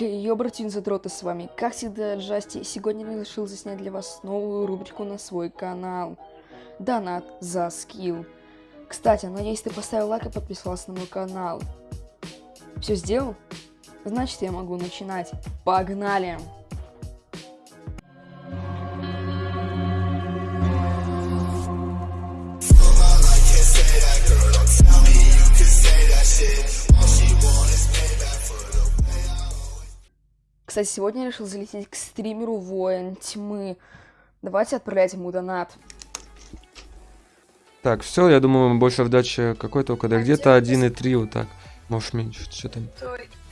Йо, братин задроты с вами. Как всегда, Джасти, сегодня решил заснять для вас новую рубрику на свой канал. Донат за скилл. Кстати, надеюсь, ты поставил лайк и подписался на мой канал. Все сделал? Значит, я могу начинать. Погнали! Кстати, сегодня я решил залететь к стримеру Воин Тьмы. Давайте отправлять ему донат. Так, все, я думаю, больше вдача какой только, да где-то 1,3 вот так. Может меньше, что там.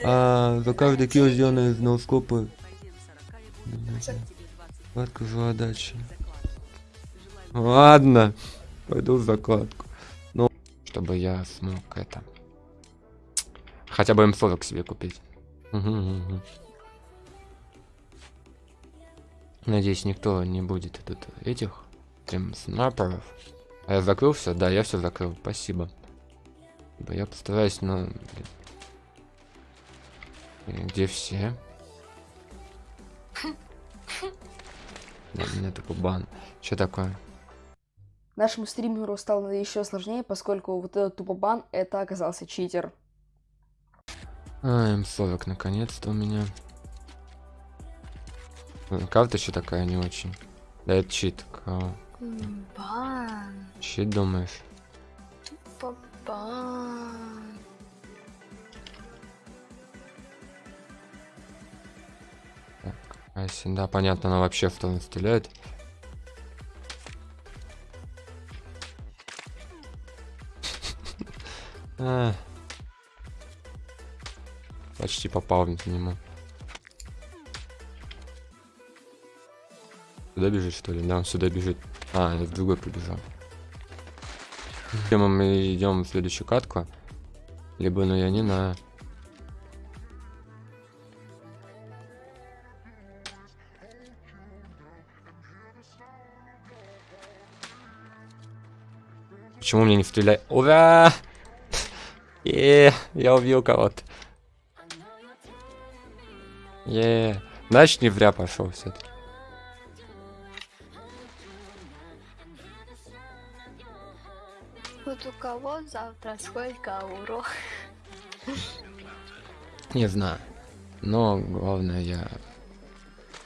А, за каждый килл сделано из ноускопа. Закладка отдачи. Ладно, пойду в закладку. Ну, чтобы я смог это... Хотя бы М40 себе купить. Угу, угу. Надеюсь, никто не будет тут этих прям снайперов. А я закрыл все? Да, я все закрыл. Спасибо. Я постараюсь, но... Где все? Да, у меня такой бан. Что такое? Нашему стримеру стало еще сложнее, поскольку вот этот тупобан это оказался читер. А, М40 наконец-то у меня. Карта еще такая не очень. Да, это чит. Бан. Чит думаешь? Бан. Так, а если, да, понятно, она вообще в том стреляет. Почти попал в него. Сюда бежит, что ли? Да, он сюда бежит. А, в другой побежал. Либо мы идем в следующую катку, либо, ну, я не знаю. Почему мне не стреляет? Ура! Е, я убил кого-то. Е, значит не вря пошел все-таки. Вот у кого завтра сколько урок? Не знаю. Но главное, я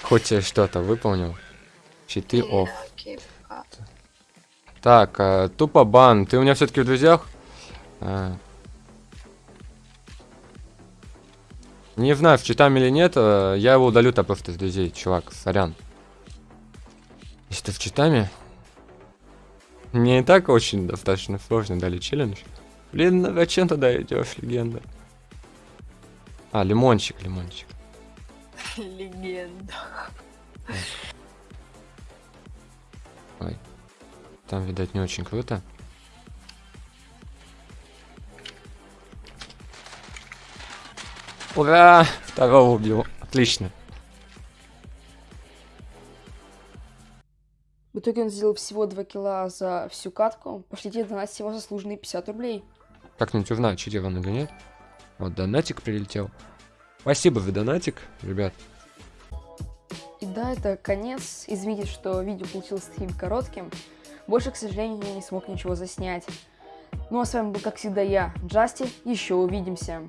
хоть что-то выполнил. Читы оф. Так, э, тупо бан. Ты у меня все-таки в друзьях? А. Не знаю, в читам или нет, э, я его удалю-то просто с друзей, чувак, сорян. Если ты в читаме, мне и так очень достаточно сложно дали челлендж. Блин, на зачем тогда идешь, легенда? А, лимончик, лимончик. Легенда. Ой. Там, видать, не очень круто. Ура! Второго убил. Отлично. В итоге он сделал всего 2 килла за всю катку. Пошлите донатить его заслуженные 50 рублей. Как-нибудь узнаю, читер он или нет. Вот донатик прилетел. Спасибо за донатик, ребят. И да, это конец. Извините, что видео получилось таким коротким. Больше, к сожалению, я не смог ничего заснять. Ну а с вами был, как всегда, я, Джасти. Еще увидимся.